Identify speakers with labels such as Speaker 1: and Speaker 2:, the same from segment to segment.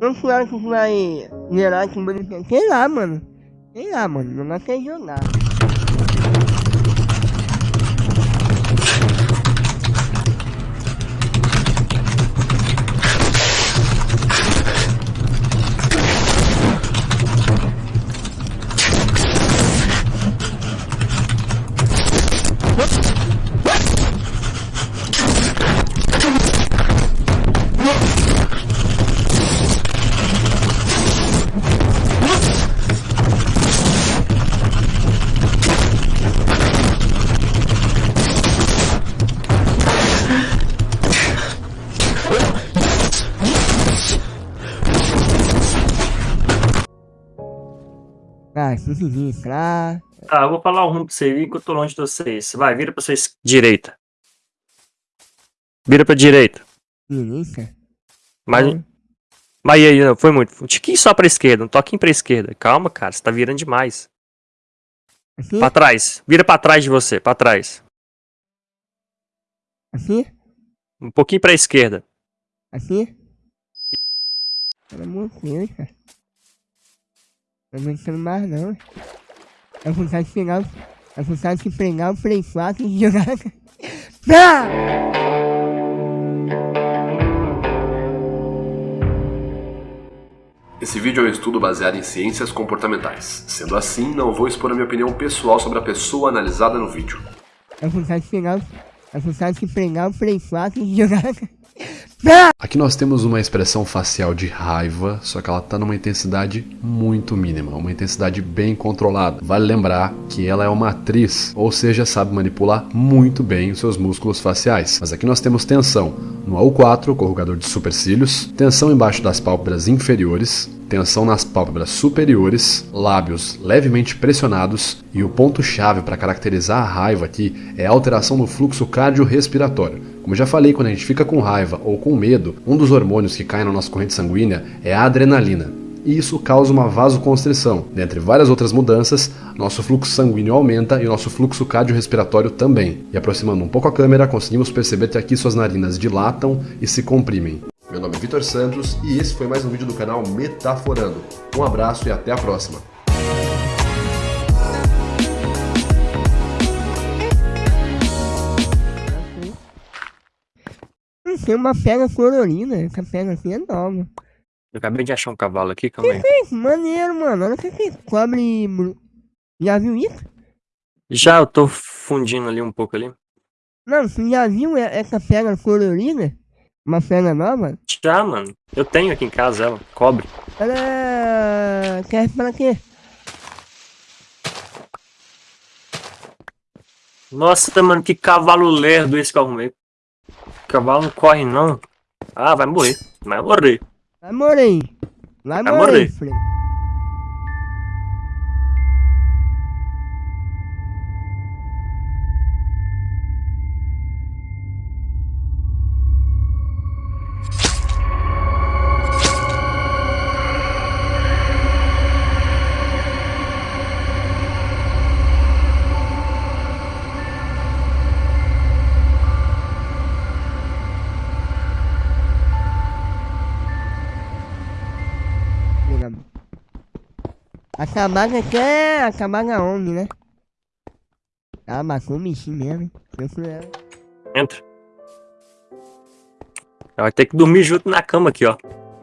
Speaker 1: Não claro que vai aqui bonito. Sei lá, mano. Sei lá, mano. Não quer jogar. Ah.
Speaker 2: Tá, eu vou falar o rumo pra você que eu tô longe de vocês. Vai, vira pra vocês. Direita. Vira pra direita.
Speaker 1: Direita.
Speaker 2: Mas. Mas aí, não, foi muito. Um tiquinho só pra esquerda, um toquinho pra esquerda. Calma, cara, você tá virando demais.
Speaker 1: Aqui?
Speaker 2: Pra trás. Vira pra trás de você, pra trás.
Speaker 1: Aqui?
Speaker 2: Um pouquinho pra esquerda.
Speaker 1: Aqui? Pelo amor de Deus, cara. Não aguentando mais não. É vontade de pegar. o- É vontade de pegar o Play 4 e jogar. Ah!
Speaker 3: Esse vídeo é um estudo baseado em ciências comportamentais. Sendo assim, não vou expor a minha opinião pessoal sobre a pessoa analisada no vídeo.
Speaker 1: É vontade de pegar. o- É vontade de pegar o Play 4 e jogar.
Speaker 4: Aqui nós temos uma expressão facial de raiva, só que ela está numa intensidade muito mínima, uma intensidade bem controlada. Vale lembrar que ela é uma atriz, ou seja, sabe manipular muito bem os seus músculos faciais. Mas aqui nós temos tensão no AU4, corrugador de supercílios, tensão embaixo das pálpebras inferiores, tensão nas pálpebras superiores, lábios levemente pressionados e o ponto-chave para caracterizar a raiva aqui é a alteração no fluxo cardiorrespiratório. Como já falei, quando a gente fica com raiva ou com medo, um dos hormônios que cai na nossa corrente sanguínea é a adrenalina. E isso causa uma vasoconstrição. Dentre várias outras mudanças, nosso fluxo sanguíneo aumenta e o nosso fluxo cardiorrespiratório também. E aproximando um pouco a câmera, conseguimos perceber que aqui suas narinas dilatam e se comprimem. Meu nome é Vitor Santos e esse foi mais um vídeo do canal Metaforando. Um abraço e até a próxima.
Speaker 1: Tem uma pedra colorida. Essa pedra aqui é nova.
Speaker 2: Eu acabei de achar um cavalo aqui, calma aí.
Speaker 1: Que maneiro, mano. Olha o que que cobre. bru- Já viu isso?
Speaker 2: Já eu tô fundindo ali um pouco ali.
Speaker 1: Não, você já viu essa pedra colorida? Uma pedra nova?
Speaker 2: Já, mano. Eu tenho aqui em casa ela, cobre.
Speaker 1: Ela quer pra quê?
Speaker 2: Nossa, mano, que cavalo lerdo esse que eu arrumei. Cavalo não corre, não. Ah, vai morrer. Vai morrer.
Speaker 1: Vai morrer. Vai
Speaker 2: Vai
Speaker 1: morrer, A cabaga quer a cabaga homem, né? Ela matou o bichinho mesmo? Eu fui ela.
Speaker 2: Entra. Ela vai ter que dormir junto na cama aqui, ó.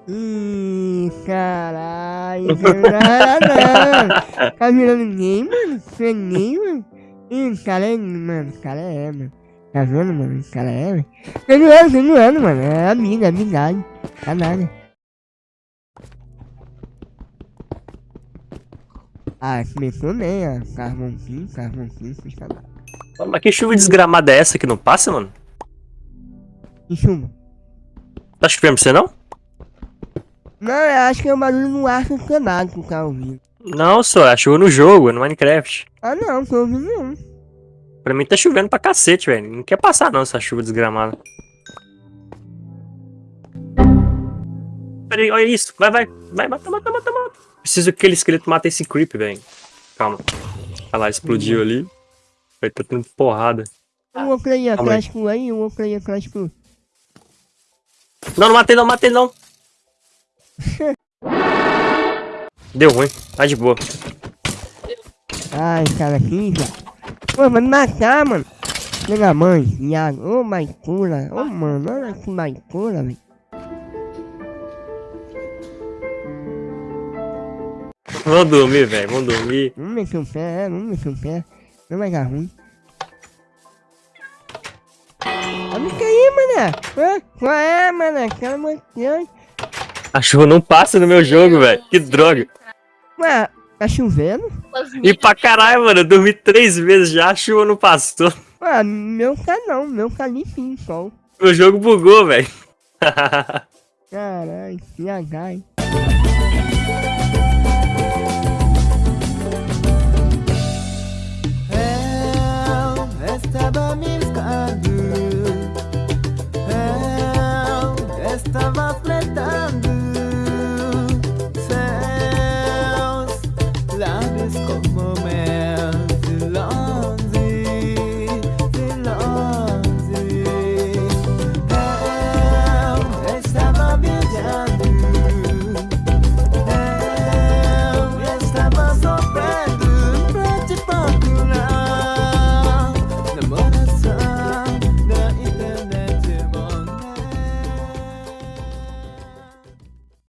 Speaker 1: Ih, caralho. Tá virando ninguém, mano? Você é ninguém, mano? Ih, cara é, mano, cara é, mano. Tá vendo, mano? Cara é, velho. Eu não ando, eu não ando, mano. É amiga, amigagem. Tá nada. Ah, começou bem, ó. Carvãozinho, carvãozinho, puxa lá.
Speaker 2: Mas que chuva desgramada é essa que não passa, mano?
Speaker 1: Que chuva?
Speaker 2: Tá chovendo pra você, não?
Speaker 1: Não, eu acho que é o barulho no ar funcionado que tá ouvindo.
Speaker 2: Não, só. É chuva no jogo, no Minecraft.
Speaker 1: Ah, não, tô ouvindo não.
Speaker 2: Pra mim tá chovendo pra cacete, velho. Não quer passar, não, essa chuva desgramada. Peraí, olha isso. Vai, vai. Vai, mata, mata, mata, mata. Preciso que aquele esqueleto mate esse creep, velho. Calma. Olha lá, explodiu ali. Vai tá tendo porrada.
Speaker 1: Um outro aí
Speaker 2: Calma aí.
Speaker 1: atrás com aí, um outro aí atrás.
Speaker 2: Não, não matei não, matei não. Deu ruim. Tá de boa.
Speaker 1: Ai, cara aqui, já. Pô, vai me matar, mano. Pela mãe, Iago. Ô, Maicura. Ô, mano, olha que Maicura, velho.
Speaker 2: Vamos dormir, velho. Vamos dormir.
Speaker 1: Vamos mexer o pé, é, vamos mexer o pé. Não vai dar ruim. Olha isso aí, mané. Qual é, mané? Aquela manhã.
Speaker 2: A chuva não passa no meu jogo, velho. Que droga.
Speaker 1: Ué, tá chovendo?
Speaker 2: E pra caralho, mano. Eu dormi três vezes já, a chuva não passou.
Speaker 1: Ué, meu tá não, meu tá limpinho, sol.
Speaker 2: Meu jogo bugou, velho.
Speaker 1: Caralho, que azar,